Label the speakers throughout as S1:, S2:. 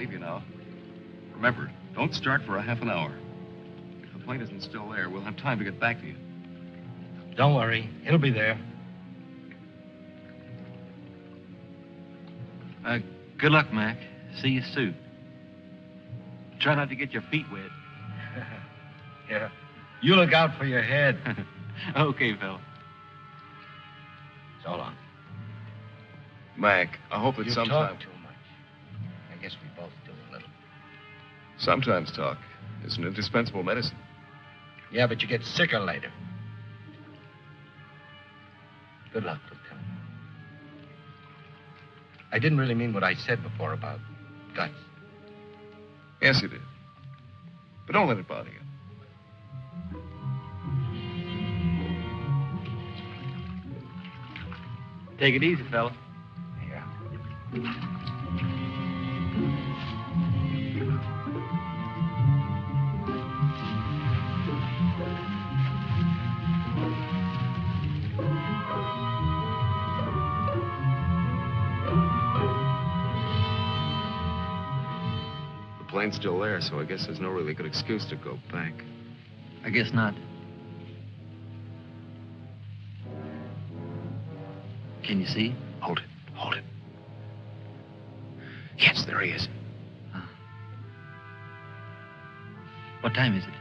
S1: leave you now. Remember, don't start for a half an hour. If the plane isn't still there, we'll have time to get back to you.
S2: Don't worry. He'll be there.
S3: Uh, good luck, Mac. See you soon. Try not to get your feet wet.
S2: yeah. You look out for your head.
S3: okay, fella.
S2: So long.
S1: Mac, I hope that
S2: You
S1: sometime... Sometimes talk is an indispensable medicine.
S2: Yeah, but you get sicker later. Good luck, Lieutenant. I didn't really mean what I said before about guts.
S1: Yes, you did. But don't let it bother you.
S3: Take it easy, fella.
S2: Yeah.
S1: Plane's still there, so I guess there's no really good excuse to go back.
S3: I guess not. Can you see?
S2: Hold it. Hold it. Yes, there he is. Ah.
S3: What time is it?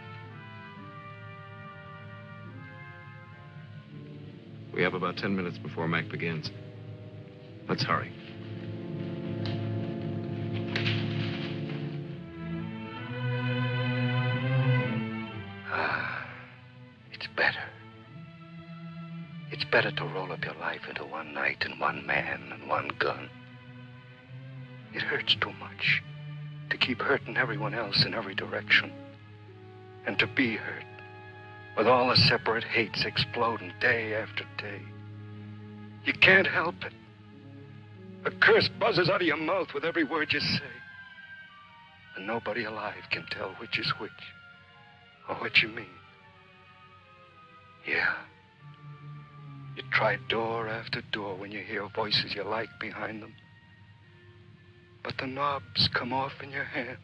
S1: We have about ten minutes before Mac begins. Let's hurry.
S2: Better. It's better to roll up your life into one night and one man and one gun. It hurts too much to keep hurting everyone else in every direction. And to be hurt with all the separate hates exploding day after day. You can't help it. A curse buzzes out of your mouth with every word you say. And nobody alive can tell which is which or what you mean. Yeah. You try door after door when you hear voices you like behind them. But the knobs come off in your hand.